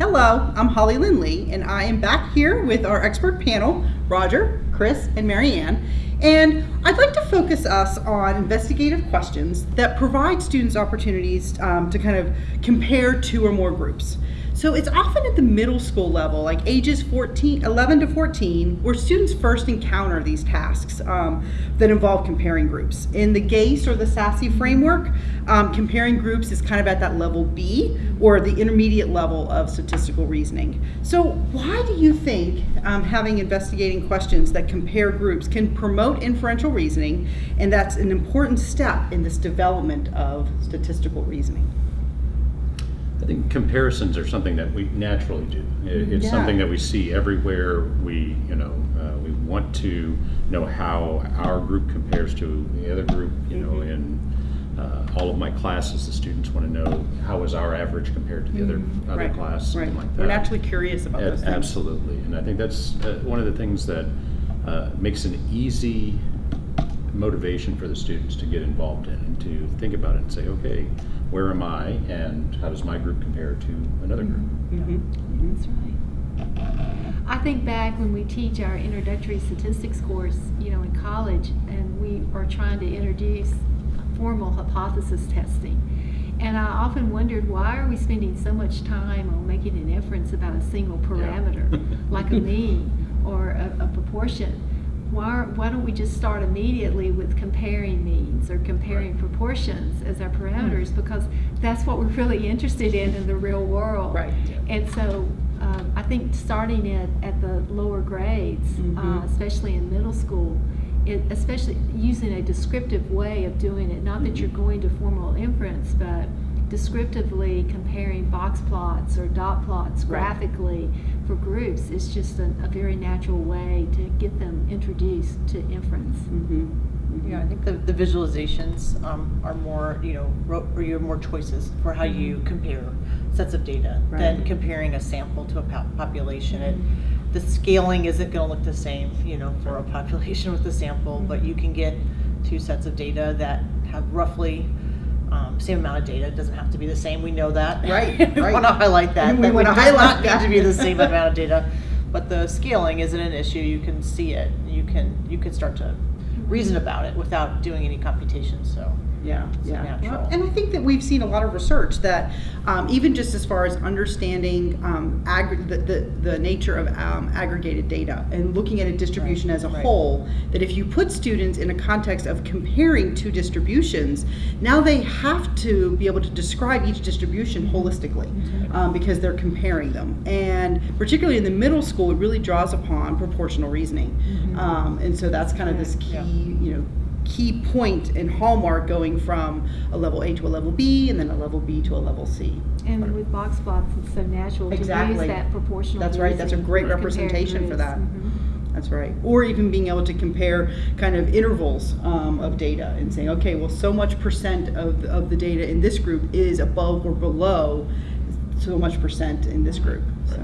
Hello, I'm Holly Lindley, and I am back here with our expert panel, Roger, Chris, and Marianne. And I'd like to focus us on investigative questions that provide students opportunities um, to kind of compare two or more groups. So it's often at the middle school level, like ages 14, 11 to 14, where students first encounter these tasks um, that involve comparing groups. In the GAISE or the SASE framework, um, comparing groups is kind of at that level B or the intermediate level of statistical reasoning. So why do you think um, having investigating questions that compare groups can promote inferential reasoning and that's an important step in this development of statistical reasoning? I think comparisons are something that we naturally do. It's Yeah. something that we see everywhere. We, you know, uh, we want to know how our group compares to the other group. You know, Mhm. in uh, all of my classes, the students want to know how is our average compared to the other other Right, class, something right. like that. We're naturally curious about those things. Absolutely, and I think that's uh, one of the things that uh, makes an easy motivation for the students to get involved in and to think about it and say, okay, where am I and how does my group compare to another group? Mhm, mhm. That's right. I think back when we teach our introductory statistics course, you know, in college, and we are trying to introduce formal hypothesis testing. And I often wondered why are we spending so much time on making an inference about a single parameter, like a mean or a, a proportion? Why, why don't we just start immediately with comparing means or comparing proportions as our parameters? Because that's what we're really interested in in the real world. Right. And so um, I think starting it at the lower grades, uh, Mhm. especially in middle school, it, especially using a descriptive way of doing it, not that you're going to formal inference, but descriptively comparing box plots or dot plots Right. graphically for groups is just a, a very natural way to get them introduced to inference. Mhm, mhm. Yeah, I think the, the visualizations um, are more, you know, or you have more choices for how you compare sets of data than comparing a sample to a po- population. And the scaling isn't going to look the same, you know, for a population with a sample, but you can get two sets of data that have roughly um, same amount of data. It doesn't have to be the same. We know that. Right, we right. want to highlight that. We that wanna highlight that. need to be the same amount of data. But the scaling isn't an issue. You can see it. You can you can start to reason about it without doing any computation. So Yeah, It's yeah. natural. Well, and I think that we've seen a lot of research that um, even just as far as understanding um, aggr- the, the, the nature of um, aggregated data and looking at a distribution Right, as a right. whole, that if you put students in a context of comparing two distributions, now they have to be able to describe each distribution holistically um, because they're comparing them. And particularly in the middle school, it really draws upon proportional reasoning. Um, and so that's kind of this key, Yeah. Key point and hallmark going from a level A to a level B and then a level B to a level C. And with box plots, it's so natural to use that proportional. That's right, that's a great representation for that. Mhm. That's right. Or even being able to compare kind of intervals um, of data and saying, okay, well, so much percent of, of the data in this group is above or below so much percent in this group. So,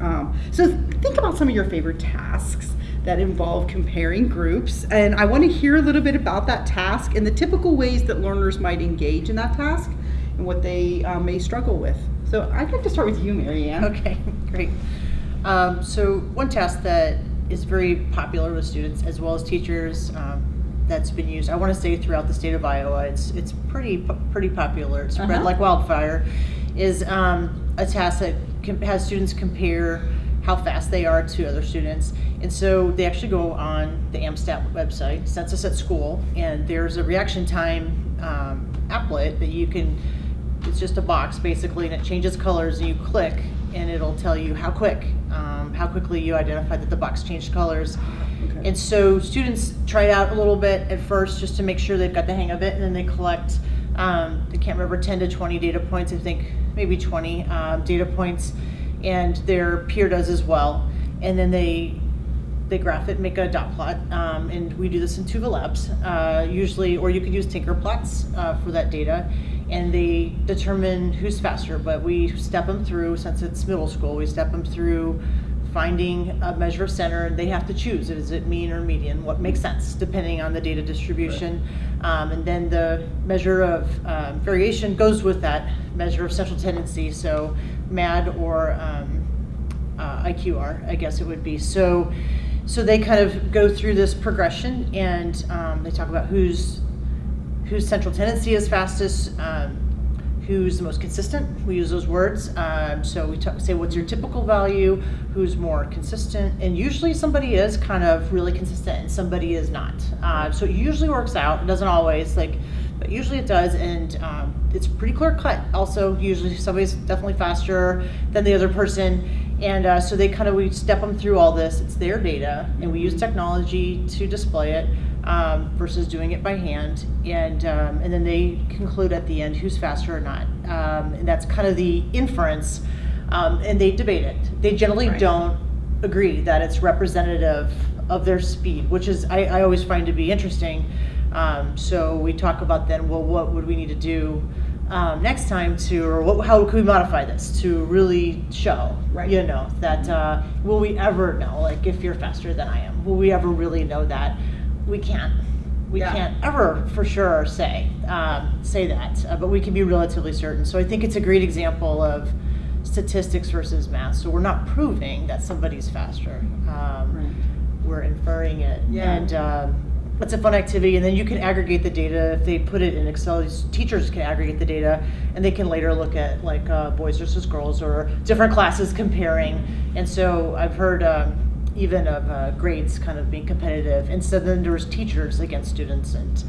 um, so think about some of your favorite tasks that involve comparing groups. And I want to hear a little bit about that task and the typical ways that learners might engage in that task and what they uh, may struggle with. So I'd like to start with you, Marianne. Okay, great. Um, so one task that is very popular with students as well as teachers um, that's been used, I want to say throughout the state of Iowa, it's it's pretty pretty popular. It's spread Uh-huh. like wildfire. Is um, a task that has students compare how fast they are to other students, and so they actually go on the AMSTAT website, Census at School, and there's a reaction time um, applet that you can it's just a box basically and it changes colors and you click and it'll tell you how quick um, how quickly you identify that the box changed colors. Okay. and so students try it out a little bit at first just to make sure they've got the hang of it and then they collect um, i can't remember 10 to 20 data points i think maybe 20 um, data points and their peer does as well and then they they graph it, make a dot plot, um, and we do this in Tuva Labs uh, usually, or you could use Tinkerplots uh, for that data, and they determine who's faster. But we step them through since it's middle school. We step them through finding a measure of center, and they have to choose: is it mean or median? What makes sense depending on the data distribution, um, and then the measure of um, variation goes with that measure of central tendency. So MAD or um, uh, IQR, I guess it would be. So, so they kind of go through this progression and um, they talk about who's whose central tendency is fastest, um, who's the most consistent. We use those words. Um, so we talk, say, what's your typical value? Who's more consistent? And usually somebody is kind of really consistent and somebody is not. Uh, so it usually works out. It doesn't always, like, usually it does. And um, it's pretty clear cut. Also, usually somebody's definitely faster than the other person. And uh, so they kind of, we step them through all this. It's their data, and we use technology to display it um, versus doing it by hand. And, um, and then they conclude at the end who's faster or not. Um, and that's kind of the inference. Um, and they debate it. They generally Right. don't agree that it's representative of their speed, which is, I, I always find to be interesting. Um, so we talk about then, well, what would we need to do um, next time to, or what, how could we modify this to really show, Right. you know, that uh, will we ever know, like if you're faster than I am, will we ever really know that? We can't. We Yeah. can't ever for sure say um, say that, uh, but we can be relatively certain. So I think it's a great example of statistics versus math. So we're not proving that somebody's faster. Um, Right. We're inferring it, Yeah. and um, it's a fun activity. And then you can aggregate the data if they put it in Excel. Teachers can aggregate the data, and they can later look at like uh, boys versus girls or different classes comparing. And so I've heard. Um, even of uh, grades kind of being competitive. And so then there's teachers against students, and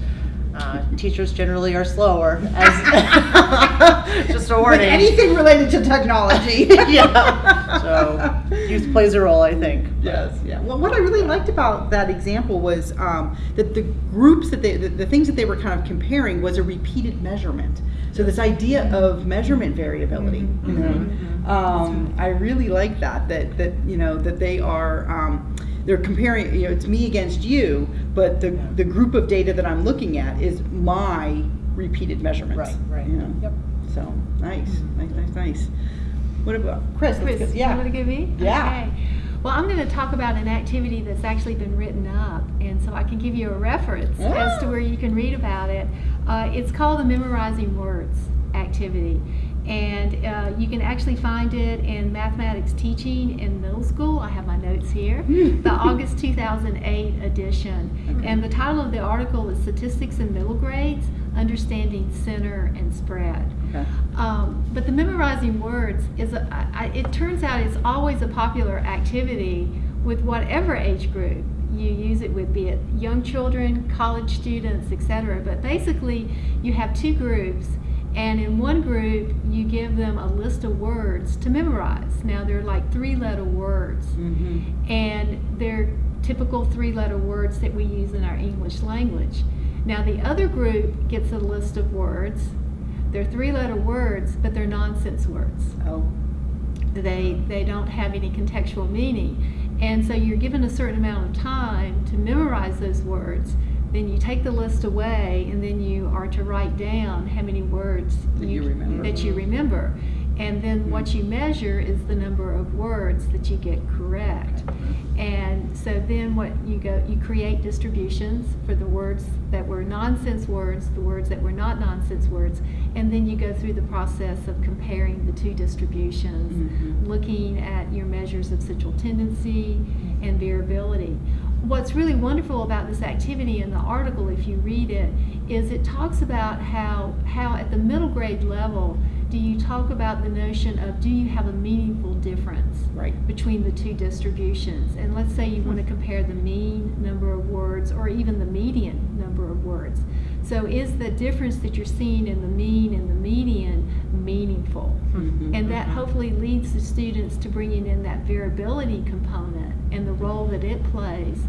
uh, teachers generally are slower. As just a With warning. anything related to technology. yeah. So youth plays a role, I think. Yes, yeah. Well, what I really liked about that example was um, that the groups that they, the, the things that they were kind of comparing was a repeated measurement. So this idea of measurement variability, you know, um, I really like that. That that you know that they are. Um, they're comparing, you know, it's me against you, but the, the group of data that I'm looking at is my repeated measurements. Right, right. You know? Yep. So, nice, nice, nice, nice. What about, Chris? Chris, go- you want to give me? Yeah. Okay. Well, I'm going to talk about an activity that's actually been written up, and so I can give you a reference as to where you can read about it. Uh, it's called the Memorizing Words activity, and uh, you can actually find it in mathematics teaching in middle school. I have my notes here. Hmm. the August 2008 edition, and the title of the article is Statistics in Middle Grades: Understanding Center and Spread. Okay. Um, but the memorizing words is, a, I, it turns out it's always a popular activity with whatever age group you use it with, be it young children, college students, etc. But basically, you have two groups, and in one group, you give them a list of words to memorize. Now, they're like three letter words Mm-hmm. and they're typical three letter words that we use in our English language. Now, the other group gets a list of words. They're three letter words, but they're nonsense words. Oh. They, they don't have any contextual meaning. And so you're given a certain amount of time to memorize those words. Then you take the list away, and then you are to write down how many words That you remember. that you mm-hmm. remember. And then what you measure is the number of words that you get correct. And so then what you go, you create distributions for the words that were nonsense words, the words that were not nonsense words, and then you go through the process of comparing the two distributions, Mhm. looking at your measures of central tendency and variability. What's really wonderful about this activity in the article, if you read it, is it talks about how, how at the middle grade level, do you talk about the notion of do you have a meaningful difference Right. between the two distributions? And let's say you want to compare the mean number of words or even the median number of words. So is the difference that you're seeing in the mean and the median meaningful? Mhm. And that hopefully leads the students to bringing in that variability component and the role that it plays.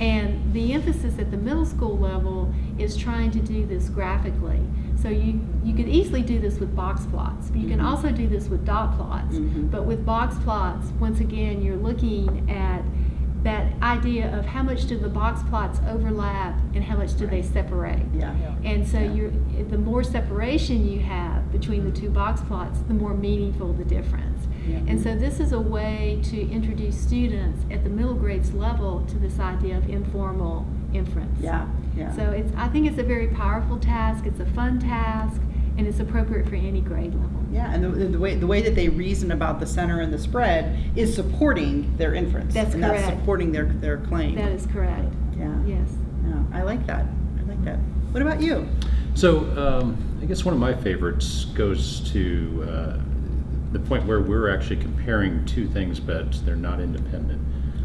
And the emphasis at the middle school level is trying to do this graphically. So you, you could easily do this with box plots, but you can Mhm. also do this with dot plots. Mhm. But with box plots, once again, you're looking at that idea of how much do the box plots overlap and how much do they Right. separate. Yeah. And so Yeah. you're, the more separation you have between the two box plots, the more meaningful the difference. Yeah. And so this is a way to introduce students at the middle grades level to this idea of informal inference. Yeah. Yeah. So it's, I think it's a very powerful task, it's a fun task, and it's appropriate for any grade level. Yeah, and the, the way the way that they reason about the center and the spread is supporting their inference. That's and that's supporting their their claim. That is correct. Yeah. Yes. Yeah, I like that. I like that. What about you? So um, I guess one of my favorites goes to uh, the point where we're actually comparing two things, but they're not independent.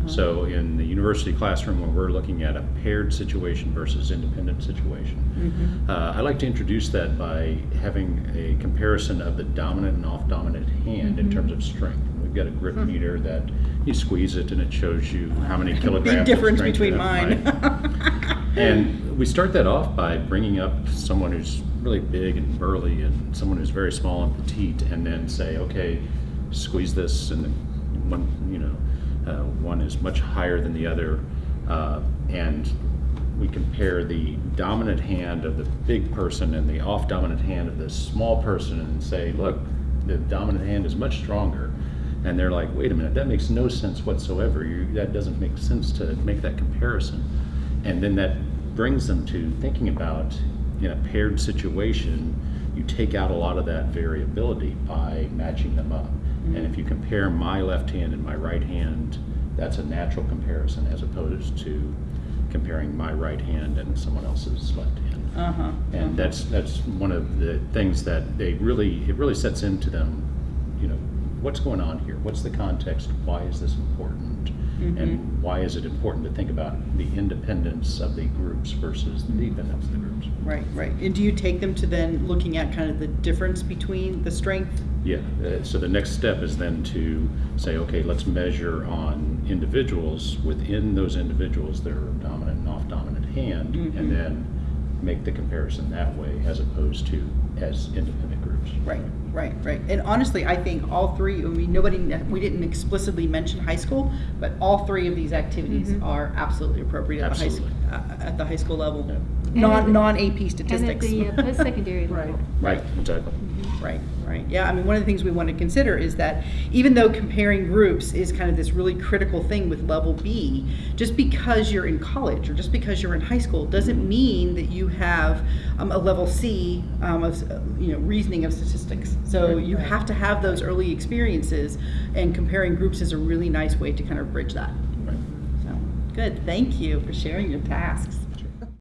So in the university classroom, when we're looking at a paired situation versus independent situation, mm-hmm. uh, I like to introduce that by having a comparison of the dominant and off-dominant hand in mm-hmm. terms of strength. We've got a grip hmm. meter that you squeeze it and it shows you how many kilograms. Big difference between mine. And we start that off by bringing up someone who's really big and burly and someone who's very small and petite, and then say, okay, squeeze this, and then one, you know, uh, one is much higher than the other, uh, and we compare the dominant hand of the big person and the off dominant hand of the small person, and say, look, the dominant hand is much stronger. And they're like, wait a minute, that makes no sense whatsoever. You, that doesn't make sense to make that comparison. And then that brings them to thinking about in a paired situation, you take out a lot of that variability by matching them up. And if you compare my left hand and my right hand, that's a natural comparison as opposed to comparing my right hand and someone else's left hand. uh-huh. And that's that's one of the things that they really it really sets into them, you know, what's going on here? What's the context? Why is this important? And why is it important to think about the independence of the groups versus the dependence of the groups? Right, right. And do you take them to then looking at kind of the difference between the strength? Yeah, uh, so the next step is then to say, okay, let's measure on individuals, within those individuals, their dominant and off-dominant hand, and then make the comparison that way as opposed to as independent groups. Right, right, right. And honestly, I think all three, I mean, nobody, we didn't explicitly mention high school, but all three of these activities are absolutely appropriate at the high, uh, at the high school level. Yeah. Non, And at- non-AP statistics. And at statistics. the uh, post-secondary level. Right, exactly. Right, right. Yeah, I mean, one of the things we want to consider is that even though comparing groups is kind of this really critical thing with level B, just because you're in college or just because you're in high school doesn't mean that you have um, a level C um, of, you know, reasoning of statistics. So Right. you have to have those early experiences, and comparing groups is a really nice way to kind of bridge that. Right. So, good. Thank you for sharing your tasks.